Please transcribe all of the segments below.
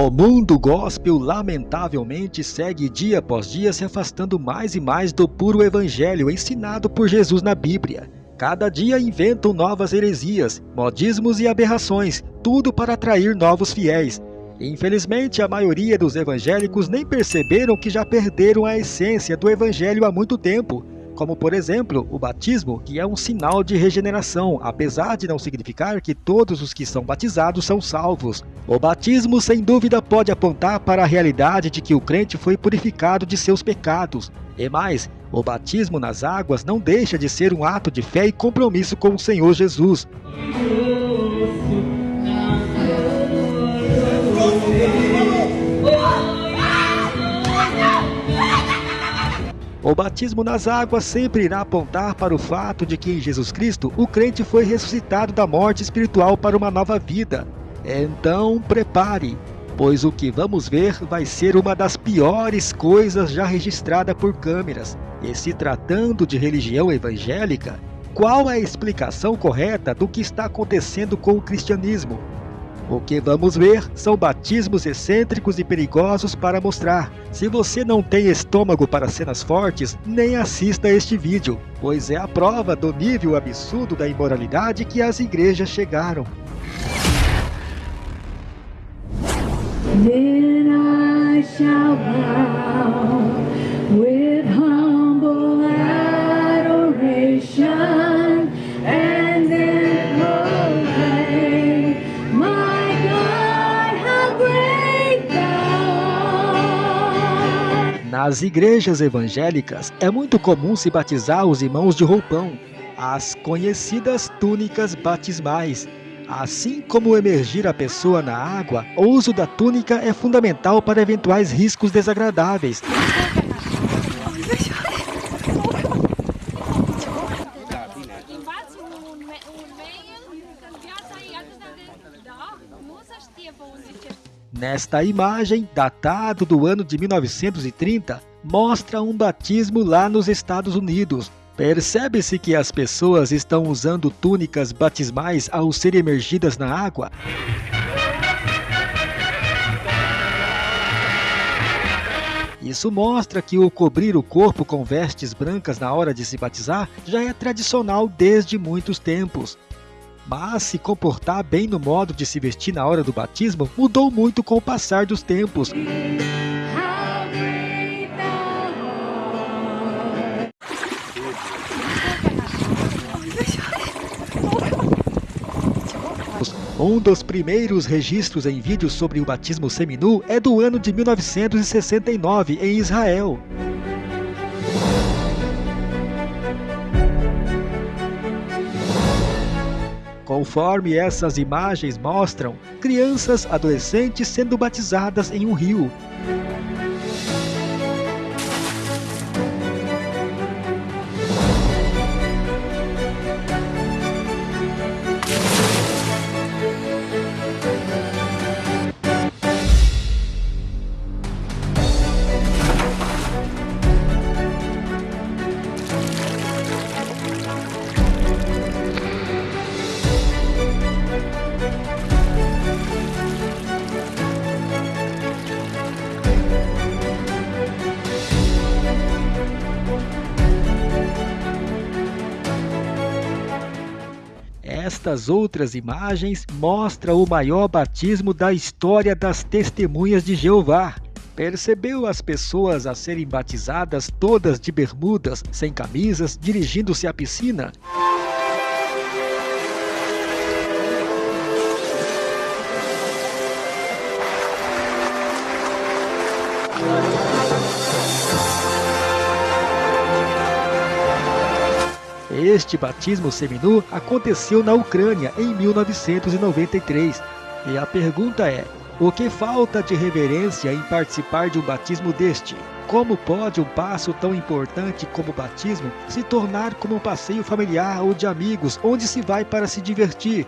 O mundo gospel lamentavelmente segue dia após dia se afastando mais e mais do puro evangelho ensinado por Jesus na Bíblia. Cada dia inventam novas heresias, modismos e aberrações, tudo para atrair novos fiéis. Infelizmente, a maioria dos evangélicos nem perceberam que já perderam a essência do evangelho há muito tempo como por exemplo o batismo, que é um sinal de regeneração, apesar de não significar que todos os que são batizados são salvos. O batismo, sem dúvida, pode apontar para a realidade de que o crente foi purificado de seus pecados. E mais, o batismo nas águas não deixa de ser um ato de fé e compromisso com o Senhor Jesus. O batismo nas águas sempre irá apontar para o fato de que em Jesus Cristo o crente foi ressuscitado da morte espiritual para uma nova vida. Então prepare, pois o que vamos ver vai ser uma das piores coisas já registrada por câmeras. E se tratando de religião evangélica, qual é a explicação correta do que está acontecendo com o cristianismo? O que vamos ver são batismos excêntricos e perigosos para mostrar. Se você não tem estômago para cenas fortes, nem assista este vídeo, pois é a prova do nível absurdo da imoralidade que as igrejas chegaram. Then I shall bow Nas igrejas evangélicas, é muito comum se batizar os irmãos de roupão, as conhecidas túnicas batismais. Assim como emergir a pessoa na água, o uso da túnica é fundamental para eventuais riscos desagradáveis. Nesta imagem, datado do ano de 1930, mostra um batismo lá nos Estados Unidos. Percebe-se que as pessoas estão usando túnicas batismais ao serem emergidas na água. Isso mostra que o cobrir o corpo com vestes brancas na hora de se batizar já é tradicional desde muitos tempos mas se comportar bem no modo de se vestir na hora do batismo mudou muito com o passar dos tempos. Um dos primeiros registros em vídeo sobre o batismo seminu é do ano de 1969, em Israel. Conforme essas imagens mostram, crianças adolescentes sendo batizadas em um rio. Estas outras imagens mostram o maior batismo da história das testemunhas de Jeová. Percebeu as pessoas a serem batizadas todas de bermudas, sem camisas, dirigindo-se à piscina? Este batismo seminu aconteceu na Ucrânia em 1993. E a pergunta é, o que falta de reverência em participar de um batismo deste? Como pode um passo tão importante como o batismo se tornar como um passeio familiar ou de amigos, onde se vai para se divertir,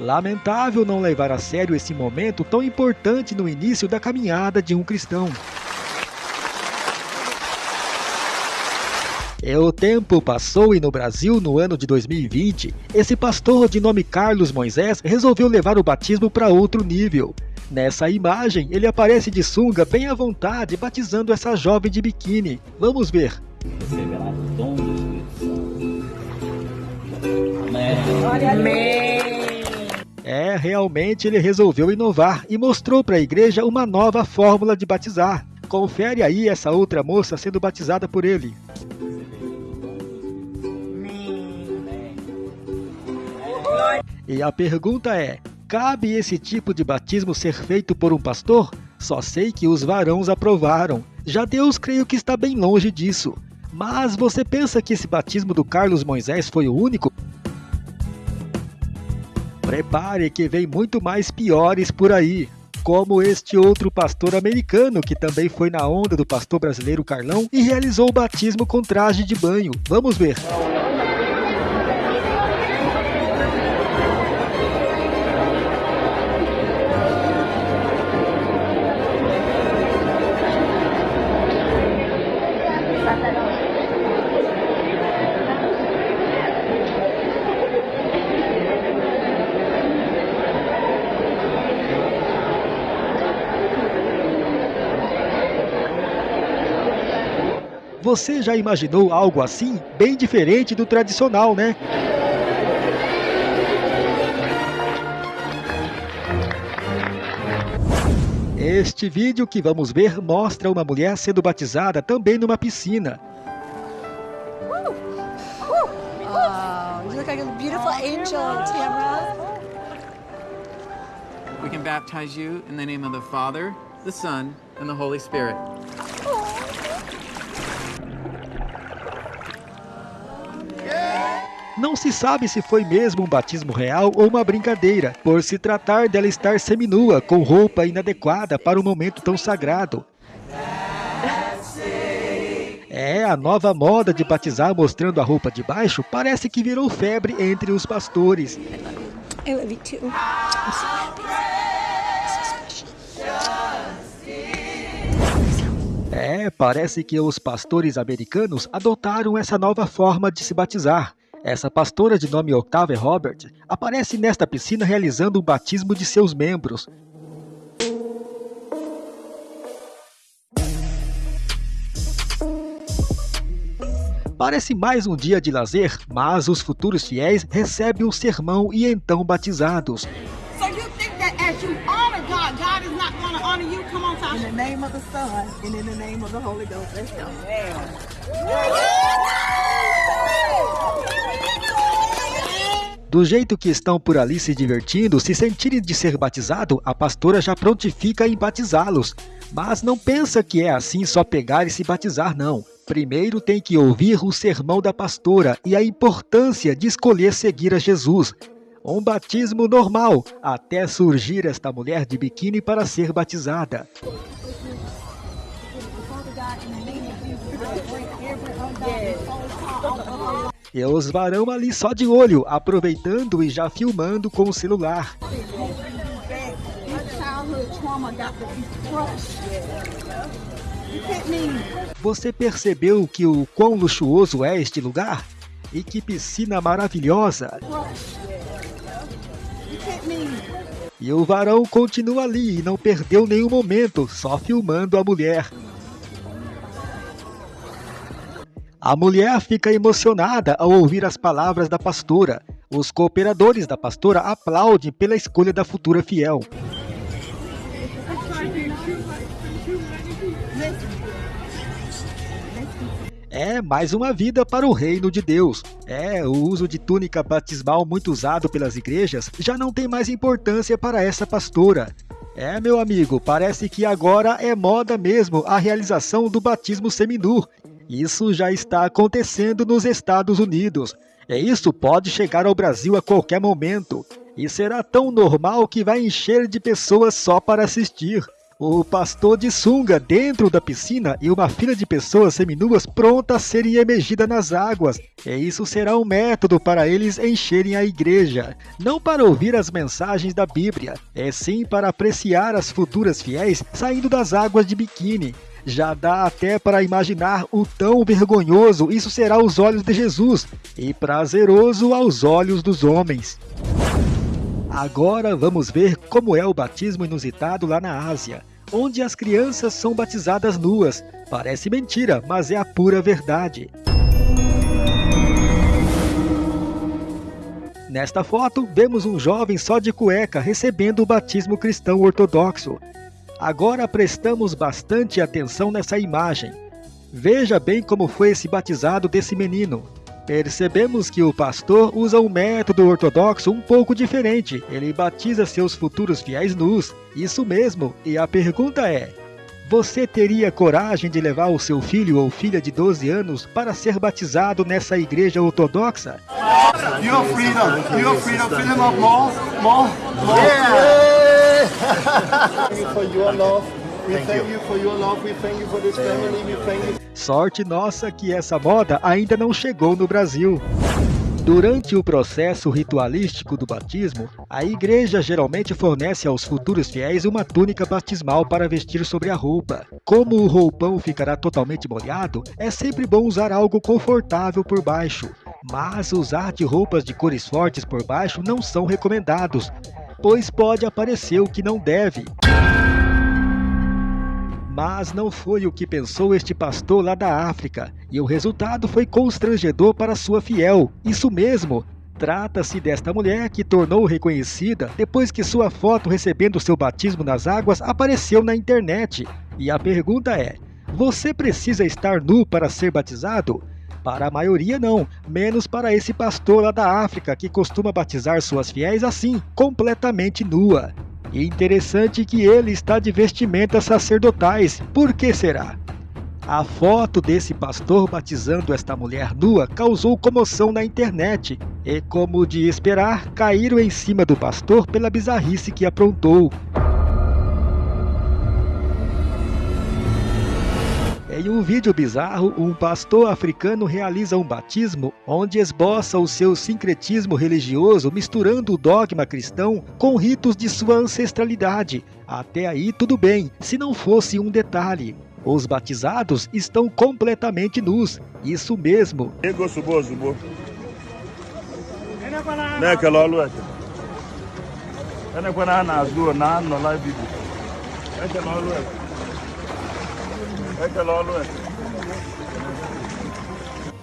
Lamentável não levar a sério esse momento tão importante no início da caminhada de um cristão. E o tempo passou e no Brasil, no ano de 2020, esse pastor de nome Carlos Moisés resolveu levar o batismo para outro nível. Nessa imagem, ele aparece de sunga bem à vontade, batizando essa jovem de biquíni. Vamos ver. É, realmente ele resolveu inovar e mostrou para a igreja uma nova fórmula de batizar. Confere aí essa outra moça sendo batizada por ele. E a pergunta é: cabe esse tipo de batismo ser feito por um pastor? Só sei que os varãos aprovaram. Já Deus creio que está bem longe disso. Mas você pensa que esse batismo do Carlos Moisés foi o único? Prepare que vem muito mais piores por aí, como este outro pastor americano que também foi na onda do pastor brasileiro Carlão e realizou o batismo com traje de banho. Vamos ver. Você já imaginou algo assim? Bem diferente do tradicional, né? Este vídeo que vamos ver mostra uma mulher sendo batizada também numa piscina. We can baptize you in the name of the Father, the Son, and the Holy Spirit. Não se sabe se foi mesmo um batismo real ou uma brincadeira, por se tratar dela estar seminua, com roupa inadequada para um momento tão sagrado. É, a nova moda de batizar mostrando a roupa de baixo parece que virou febre entre os pastores. É, parece que os pastores americanos adotaram essa nova forma de se batizar. Essa pastora de nome Octavia Robert aparece nesta piscina realizando o batismo de seus membros. Parece mais um dia de lazer, mas os futuros fiéis recebem um sermão e então batizados. In Do jeito que estão por ali se divertindo, se sentirem de ser batizado, a pastora já prontifica em batizá-los. Mas não pensa que é assim só pegar e se batizar, não. Primeiro tem que ouvir o sermão da pastora e a importância de escolher seguir a Jesus. Um batismo normal, até surgir esta mulher de biquíni para ser batizada. E os varão ali só de olho, aproveitando e já filmando com o celular. Você percebeu que o quão luxuoso é este lugar? E que piscina maravilhosa! E o varão continua ali e não perdeu nenhum momento, só filmando a mulher. A mulher fica emocionada ao ouvir as palavras da pastora. Os cooperadores da pastora aplaudem pela escolha da futura fiel. É mais uma vida para o reino de Deus. É, o uso de túnica batismal muito usado pelas igrejas já não tem mais importância para essa pastora. É, meu amigo, parece que agora é moda mesmo a realização do batismo seminu isso já está acontecendo nos Estados Unidos. E isso pode chegar ao Brasil a qualquer momento. E será tão normal que vai encher de pessoas só para assistir. O pastor de sunga dentro da piscina e uma fila de pessoas seminuas pronta a serem emergidas nas águas. E isso será um método para eles encherem a igreja. Não para ouvir as mensagens da Bíblia, é sim para apreciar as futuras fiéis saindo das águas de biquíni. Já dá até para imaginar o tão vergonhoso isso será aos olhos de Jesus e prazeroso aos olhos dos homens. Agora vamos ver como é o batismo inusitado lá na Ásia, onde as crianças são batizadas nuas. Parece mentira, mas é a pura verdade. Nesta foto, vemos um jovem só de cueca recebendo o batismo cristão ortodoxo. Agora prestamos bastante atenção nessa imagem. Veja bem como foi esse batizado desse menino. Percebemos que o pastor usa um método ortodoxo um pouco diferente. Ele batiza seus futuros fiéis nus. Isso mesmo. E a pergunta é: você teria coragem de levar o seu filho ou filha de 12 anos para ser batizado nessa igreja ortodoxa? Your freedom, your freedom, freedom of more, more, more. Yeah. Sorte nossa que essa moda ainda não chegou no Brasil. Durante o processo ritualístico do batismo, a igreja geralmente fornece aos futuros fiéis uma túnica batismal para vestir sobre a roupa. Como o roupão ficará totalmente molhado, é sempre bom usar algo confortável por baixo. Mas usar de roupas de cores fortes por baixo não são recomendados, pois pode aparecer o que não deve. Mas não foi o que pensou este pastor lá da África, e o resultado foi constrangedor para sua fiel. Isso mesmo, Trata-se desta mulher que tornou reconhecida depois que sua foto recebendo seu batismo nas águas apareceu na internet. E a pergunta é: você precisa estar nu para ser batizado? Para a maioria não, menos para esse pastor lá da África que costuma batizar suas fiéis assim, completamente nua. E interessante que ele está de vestimentas sacerdotais. Por que será? A foto desse pastor batizando esta mulher nua causou comoção na internet e, como de esperar, caíram em cima do pastor pela bizarrice que aprontou. Em um vídeo bizarro, um pastor africano realiza um batismo onde esboça o seu sincretismo religioso misturando o dogma cristão com ritos de sua ancestralidade. Até aí tudo bem, se não fosse um detalhe. Os batizados estão completamente nus, isso mesmo.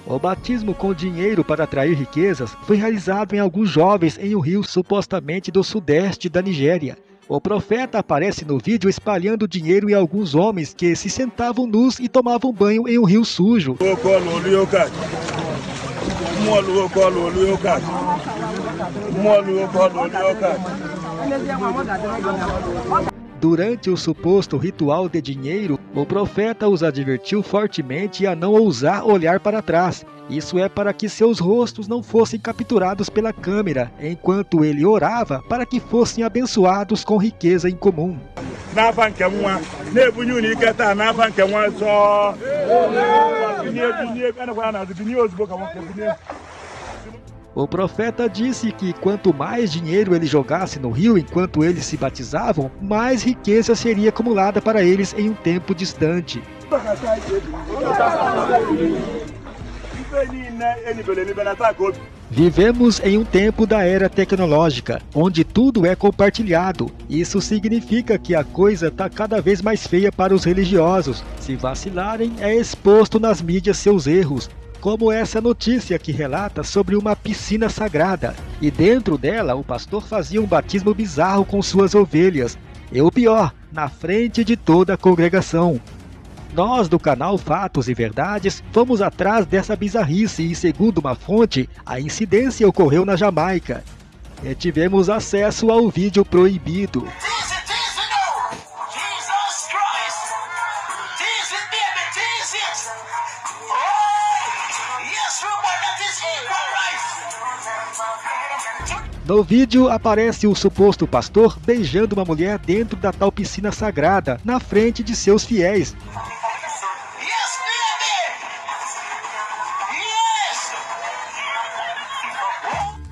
O batismo com dinheiro para atrair riquezas foi realizado em alguns jovens em um rio supostamente do sudeste da Nigéria. O profeta aparece no vídeo espalhando dinheiro em alguns homens que se sentavam nus e tomavam banho em um rio sujo. Durante o suposto ritual de dinheiro, o profeta os advertiu fortemente a não ousar olhar para trás. Isso é para que seus rostos não fossem capturados pela câmera, enquanto ele orava para que fossem abençoados com riqueza em comum. O profeta disse que quanto mais dinheiro ele jogasse no rio enquanto eles se batizavam, mais riqueza seria acumulada para eles em um tempo distante. Vivemos em um tempo da era tecnológica, onde tudo é compartilhado. Isso significa que a coisa está cada vez mais feia para os religiosos. Se vacilarem, é exposto nas mídias seus erros, como essa notícia que relata sobre uma piscina sagrada, e dentro dela o pastor fazia um batismo bizarro com suas ovelhas, e o pior, na frente de toda a congregação. Nós do canal Fatos e Verdades fomos atrás dessa bizarrice e segundo uma fonte, a incidência ocorreu na Jamaica. E tivemos acesso ao vídeo proibido. No vídeo aparece o suposto pastor beijando uma mulher dentro da tal piscina sagrada, na frente de seus fiéis.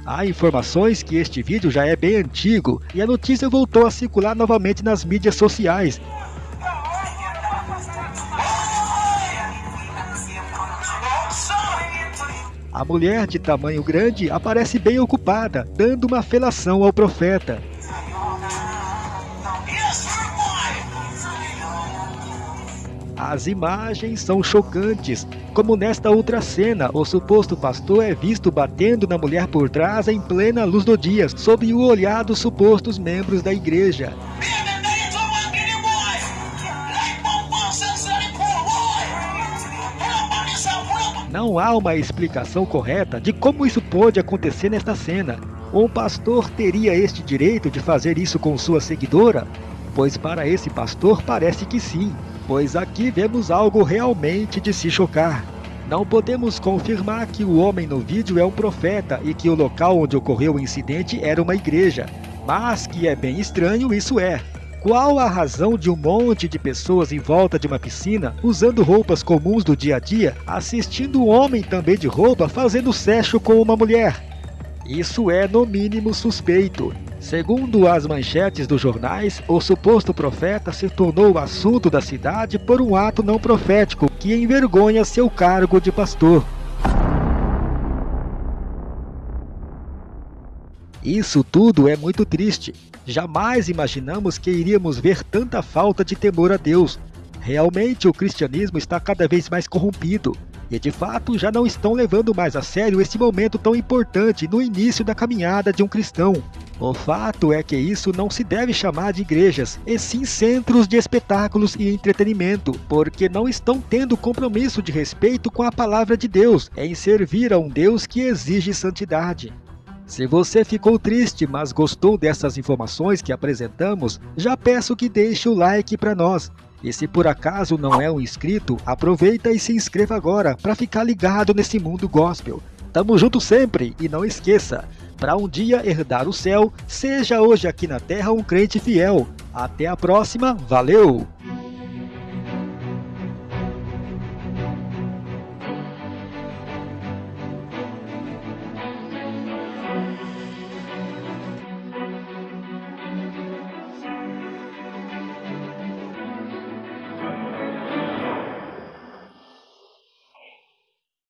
Há informações que este vídeo já é bem antigo e a notícia voltou a circular novamente nas mídias sociais. A mulher de tamanho grande aparece bem ocupada, dando uma felação ao profeta. As imagens são chocantes, como nesta outra cena, o suposto pastor é visto batendo na mulher por trás em plena luz do dia, sob o olhar dos supostos membros da igreja. Não há uma explicação correta de como isso pode acontecer nesta cena. Um pastor teria este direito de fazer isso com sua seguidora? Pois para esse pastor parece que sim, pois aqui vemos algo realmente de se chocar. Não podemos confirmar que o homem no vídeo é um profeta e que o local onde ocorreu o incidente era uma igreja, mas que é bem estranho isso é. Qual a razão de um monte de pessoas em volta de uma piscina, usando roupas comuns do dia a dia, assistindo um homem também de roupa fazendo sexo com uma mulher? Isso é no mínimo suspeito. Segundo as manchetes dos jornais, o suposto profeta se tornou o assunto da cidade por um ato não profético que envergonha seu cargo de pastor. Isso tudo é muito triste. Jamais imaginamos que iríamos ver tanta falta de temor a Deus. Realmente o cristianismo está cada vez mais corrompido. E de fato já não estão levando mais a sério esse momento tão importante no início da caminhada de um cristão. O fato é que isso não se deve chamar de igrejas, e sim centros de espetáculos e entretenimento, porque não estão tendo compromisso de respeito com a palavra de Deus, em servir a um Deus que exige santidade. Se você ficou triste, mas gostou dessas informações que apresentamos, já peço que deixe o like para nós. E se por acaso não é um inscrito, aproveita e se inscreva agora para ficar ligado nesse mundo gospel. Tamo junto sempre e não esqueça, para um dia herdar o céu, seja hoje aqui na terra um crente fiel. Até a próxima, valeu!